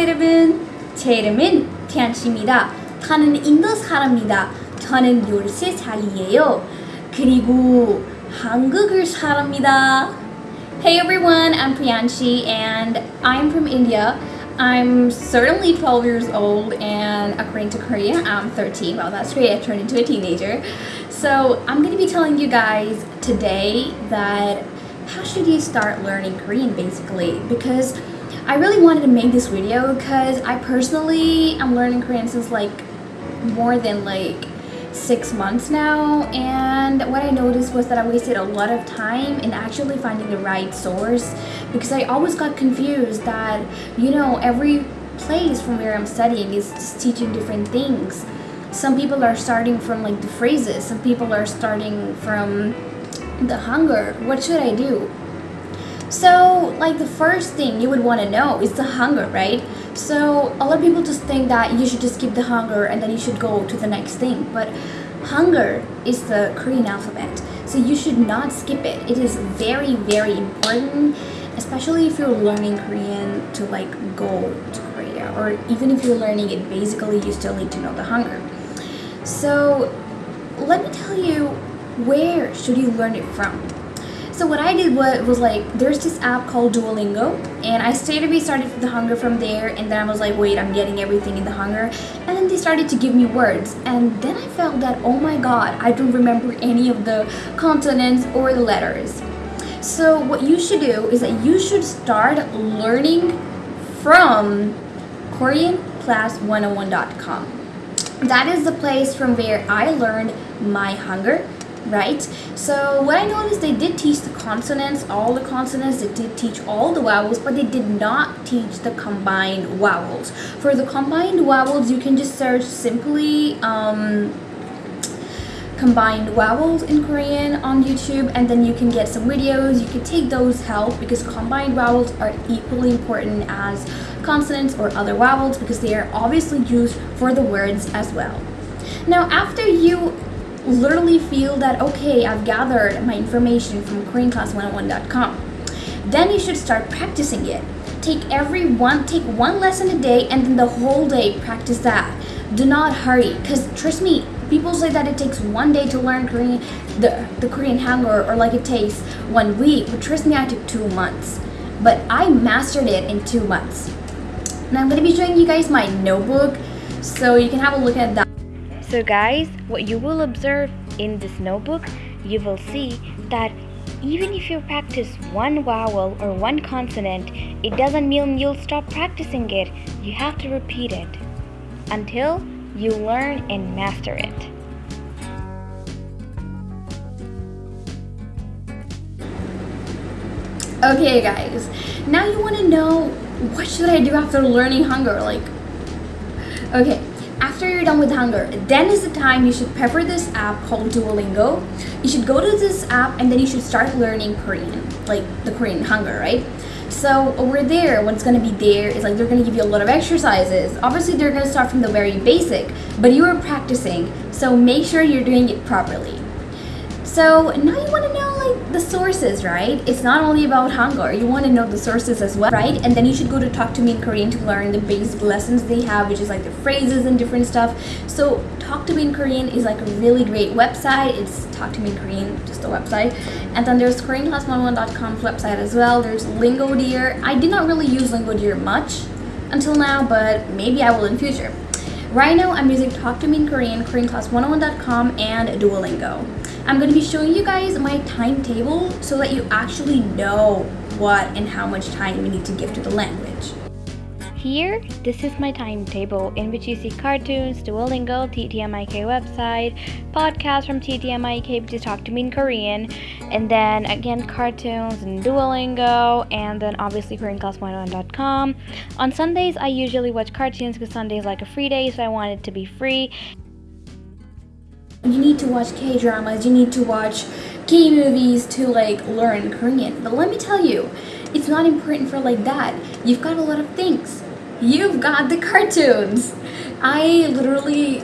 여러분 제 이름은 티안씨입니다 저는 인도 사람입니다 저는 13살이에요 그리고 한국을 사람입니다 Hey everyone, I'm Priyanshi and I'm from India. I'm certainly 12 years old and according to Korea, I'm 13. Well, that's great, I turned into a teenager. So I'm going to be telling you guys today that how should you start learning Korean basically because I really wanted to make this video because I personally am learning Korean since like more than like six months now. And what I noticed was that I wasted a lot of time in actually finding the right source because I always got confused that you know every place from where I'm studying is teaching different things. Some people are starting from like the phrases. Some people are starting from the Hangul. What should I do so like the first thing you would want to know is the Hangul right? So a lot of people just think that you should just skip the Hangul and then you should go to the next thing but Hangul is the Korean alphabet so you should not skip it. It is very very important especially if you're learning Korean to like go to Korea or even if you're learning it basically you still need to know the Hangul. So let me tell you where should you learn it from so what I did was, was like, there's this app called Duolingo, and I straight away started the Hangul from there, and then I was like, wait, I'm getting everything in the Hangul, and then they started to give me words, and then I felt that, oh my god, I don't remember any of the consonants or the letters. So what you should do is that you should start learning from KoreanClass101.com. That is the place from where I learned my Hangul right? So what I noticed, they did teach the consonants, all the consonants, they did teach all the vowels, but they did not teach the combined vowels. For the combined vowels, you can just search simply um, combined vowels in Korean on YouTube and then you can get some videos, you can take those help because combined vowels are equally important as consonants or other vowels because they are obviously used for the words as well. Now after you literally feel that okay I've gathered my information from KoreanClass101.com then you should start practicing it. Take every one take one lesson a day and then the whole day practice that. Do not hurry because trust me people say that it takes one day to learn Korean the, the Korean Hangul or like it takes one week but trust me I took two months. But I mastered it in two months. Now I'm going to be showing you guys my notebook so you can have a look at that so guys, what you will observe in this notebook, you will see that even if you practice one vowel or one consonant, it doesn't mean you'll stop practicing it. You have to repeat it until you learn and master it. Okay guys, now you want to know what should I do after learning Hangul? Like, okay, after you're done with Hangul, then is the time you should prefer this app called Duolingo. You should go to this app and then you should start learning Korean, like the Korean Hangul, right? So over there, what's gonna be there is like they're gonna give you a lot of exercises. Obviously, they're gonna start from the very basic, but you are practicing, so make sure you're doing it properly. So now you wanna know the sources, right? It's not only about Hangul. You want to know the sources as well, right? And then you should go to Talk to Me in Korean to learn the basic lessons they have, which is like the phrases and different stuff. So Talk to Me in Korean is like a really great website. It's Talk to Me in Korean, just a website. And then there's KoreanClass101.com's website as well. There's Lingodeer. I did not really use Lingodeer much until now, but maybe I will in future. Right now, I'm using Talk to Me in Korean, KoreanClass101.com, and Duolingo. I'm going to be showing you guys my timetable so that you actually know what and how much time you need to give to the language. Here, this is my timetable in which you see cartoons, Duolingo, TTMIK website, podcasts from TTMIK to Talk to Me in Korean, and then again cartoons and Duolingo, and then obviously KoreanClass101.com. On Sundays, I usually watch cartoons because Sunday is like a free day, so I want it to be free. You need to watch K-dramas, you need to watch K-movies to like learn Korean. But let me tell you, it's not important for like that. You've got a lot of things. You've got the cartoons. I literally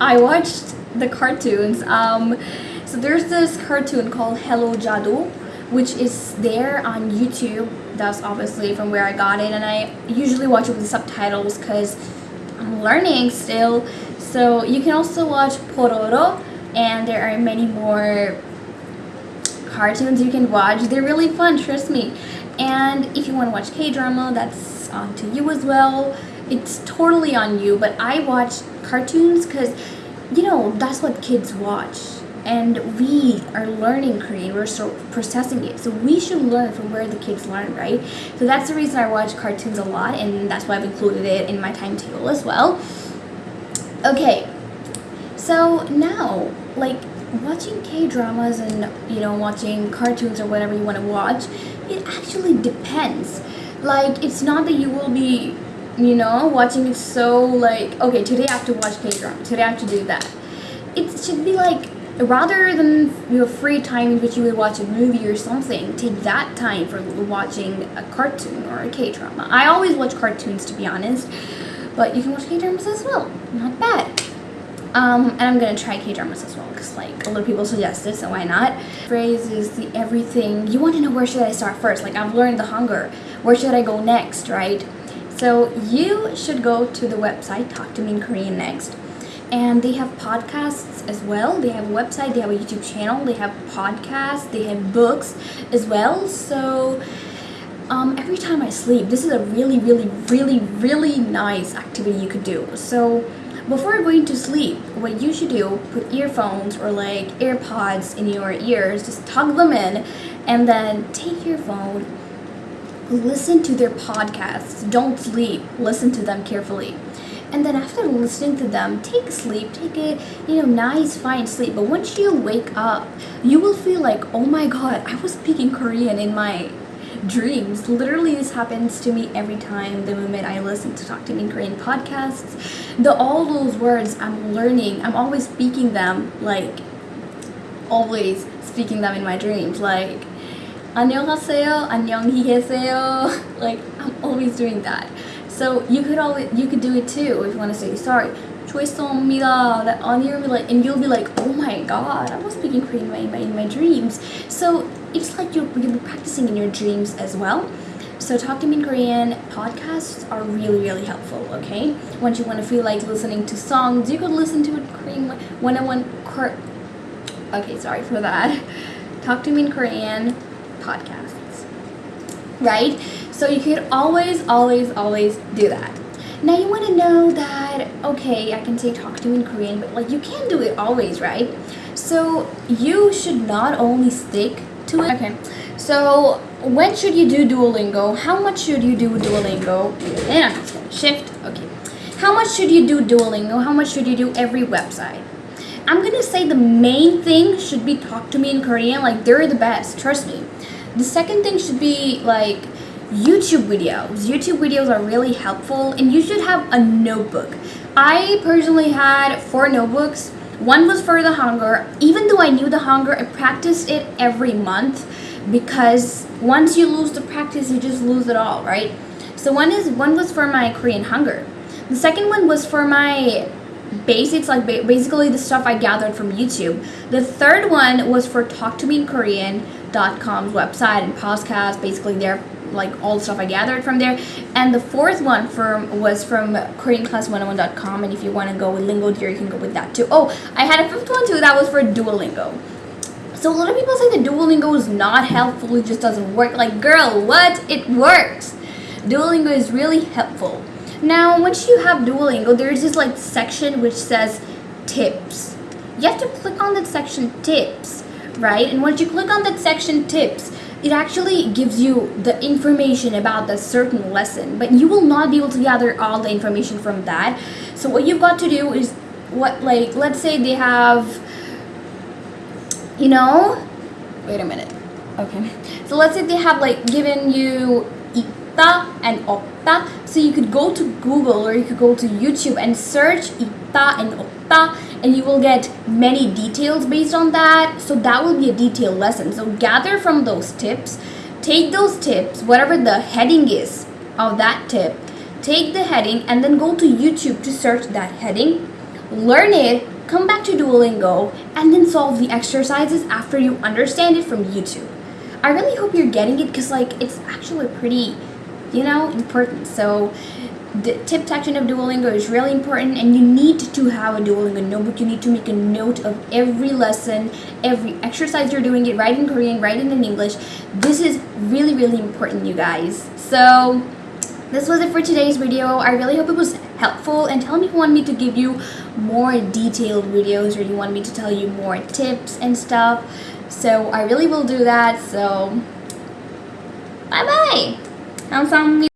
I watched the cartoons. Um, so there's this cartoon called Hello Jadoo, which is there on YouTube that's obviously from where I got it, and I usually watch it with subtitles because I'm learning still. So you can also watch Pororo, and there are many more cartoons you can watch. They're really fun, trust me. And if you want to watch K drama, that's on to you as well. It's totally on you, but I watch cartoons because, you know, that's what kids watch. And we are learning Korean, we're so processing it. So we should learn from where the kids learn, right? So that's the reason I watch cartoons a lot, and that's why I've included it in my timetable as well. Okay, so now, like watching K dramas and you know watching cartoons or whatever you want to watch, it actually depends. Like it's not that you will be, you know, watching it so like okay today I have to watch K drama, today I have to do that. It should be like rather than your free time in which you would watch a movie or something, take that time for watching a cartoon or a K drama. I always watch cartoons to be honest, but you can watch K dramas as well. Not bad. Um, and I'm gonna try K dramas as well because like a lot of people suggested, so why not? Phrase is the everything. You want to know where should I start first? Like I've learned the Hangul. Where should I go next, right? So you should go to the website Talk to Me in Korean Next, and they have podcasts as well. They have a website. They have a YouTube channel. They have podcasts. They have books as well. So. Um, every time I sleep, this is a really, really, really, really nice activity you could do. So, before going to sleep, what you should do, put earphones or like AirPods in your ears, just tug them in, and then take your phone, listen to their podcasts. Don't sleep, listen to them carefully. And then after listening to them, take sleep, take a you know nice fine sleep. But once you wake up, you will feel like, oh my god, I was speaking Korean in my dreams. Literally, this happens to me every time the moment I listen to Talk to Me in Korean podcasts. The all those words I'm learning, I'm always speaking them like always speaking them in my dreams. Like 안녕하세요, 안녕히 계세요. Like I'm always doing that. So you could always you could do it too if you want to say sorry. 죄송합니다. That on your like and you'll be like, oh my god, I was speaking Korean in my, in my dreams. So it's like you're, you'll be practicing in your dreams as well. So Talk to Me in Korean podcasts are really really helpful. Okay, once you want to feel like listening to songs, you could listen to a Korean one on one. Okay, sorry for that. Talk to Me in Korean podcasts. Right? So you could always, always, always do that. Now you want to know that okay, I can say talk to me in Korean, but like you can't do it always, right? So you should not only stick to it. Okay. So when should you do Duolingo? How much should you do Duolingo? And shift. Okay. How much should you do Duolingo? How much should you do every website? I'm gonna say the main thing should be talk to me in Korean. Like they're the best, trust me. The second thing should be like YouTube videos. YouTube videos are really helpful and you should have a notebook. I personally had four notebooks. One was for the Hangul. Even though I knew the Hangul, I practiced it every month because once you lose the practice, you just lose it all, right? So one is one was for my Korean Hangul. The second one was for my basics, like ba- basically the stuff I gathered from YouTube. The third one was for Talk to Me in Korean.com's website and podcast, basically their like all stuff I gathered from there. And the fourth one from was from KoreanClass101.com. And if you want to go with Lingodeer, you can go with that too. Oh, I had a fifth one too. That was for Duolingo. So a lot of people say that Duolingo is not helpful. It just doesn't work. Like, girl, what? It works. Duolingo is really helpful. Now, once you have Duolingo, there's this like section which says tips. You have to click on that section tips, right? And once you click on that section tips, it actually gives you the information about the certain lesson, but you will not be able to gather all the information from that. So what you've got to do is what like let's say they have you know wait a minute. Okay. So let's say they have like given you ita and opta. So you could go to google or you could go to youtube and search ita and opta and you will get many details based on that so that will be a detailed lesson so gather from those tips take those tips whatever the heading is of that tip take the heading and then go to youtube to search that heading learn it come back to Duolingo, and then solve the exercises after you understand it from YouTube. I really hope you're getting it because like it's actually pretty, you know, important. So the tip section of Duolingo is really important and you need to have a Duolingo notebook. You need to make a note of every lesson, every exercise you're doing it, write in Korean, right in English. This is really, really important, you guys. So this was it for today's video. I really hope it was helpful and tell me if you want me to give you more detailed videos or you want me to tell you more tips and stuff. So I really will do that. So bye-bye.